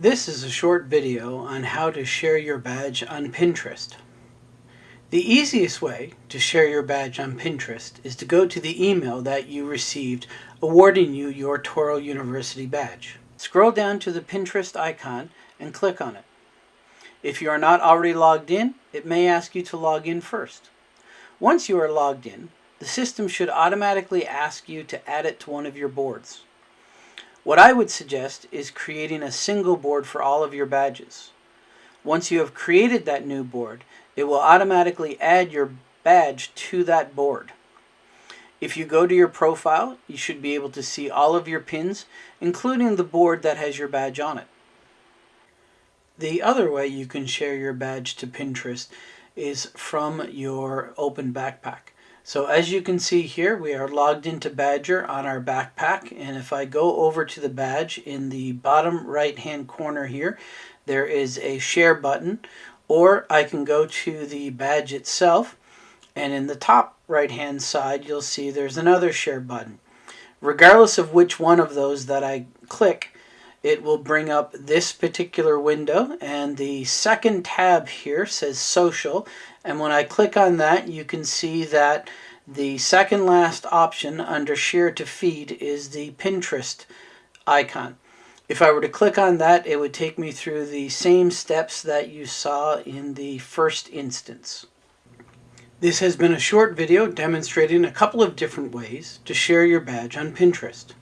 This is a short video on how to share your badge on Pinterest. The easiest way to share your badge on Pinterest is to go to the email that you received awarding you your Touro University badge. Scroll down to the Pinterest icon and click on it. If you are not already logged in, it may ask you to log in first. Once you are logged in, the system should automatically ask you to add it to one of your boards. What I would suggest is creating a single board for all of your badges. Once you have created that new board, it will automatically add your badge to that board. If you go to your profile, you should be able to see all of your pins, including the board that has your badge on it. The other way you can share your badge to Pinterest is from your open backpack. So as you can see here, we are logged into Badgr on our backpack. And if I go over to the badge in the bottom right hand corner here, there is a share button, or I can go to the badge itself. And in the top right hand side, you'll see there's another share button. Regardless of which one of those that I click, it will bring up this particular window and the second tab here says social and when I click on that you can see that the second last option under share to feed is the Pinterest icon. If I were to click on that it would take me through the same steps that you saw in the first instance. This has been a short video demonstrating a couple of different ways to share your badge on Pinterest.